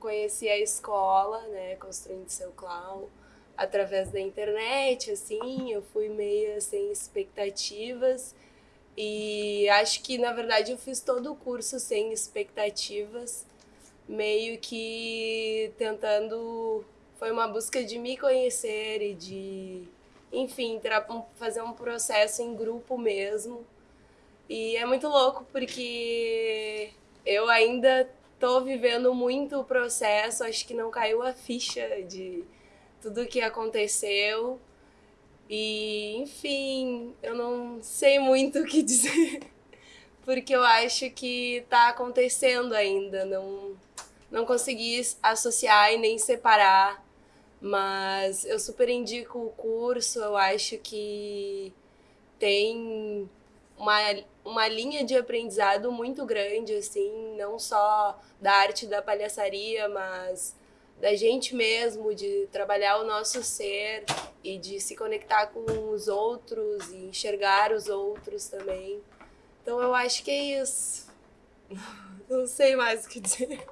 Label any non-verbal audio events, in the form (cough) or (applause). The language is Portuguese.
conheci a escola, né, Construindo Seu Clown, através da internet, assim, eu fui meio sem expectativas e acho que, na verdade, eu fiz todo o curso sem expectativas, meio que tentando... Foi uma busca de me conhecer e de, enfim, fazer um processo em grupo mesmo. E é muito louco porque eu ainda tô vivendo muito o processo, acho que não caiu a ficha de tudo que aconteceu. E, enfim, eu não sei muito o que (laughs) dizer, porque eu acho que tá acontecendo ainda, não, não consegui associar e nem separar, mas eu super indico o curso, eu acho que tem uma, uma linha de aprendizado muito grande, assim, não só da arte da palhaçaria, mas da gente mesmo, de trabalhar o nosso ser e de se conectar com os outros e enxergar os outros também. Então eu acho que é isso. (laughs) Não sei mais o que dizer.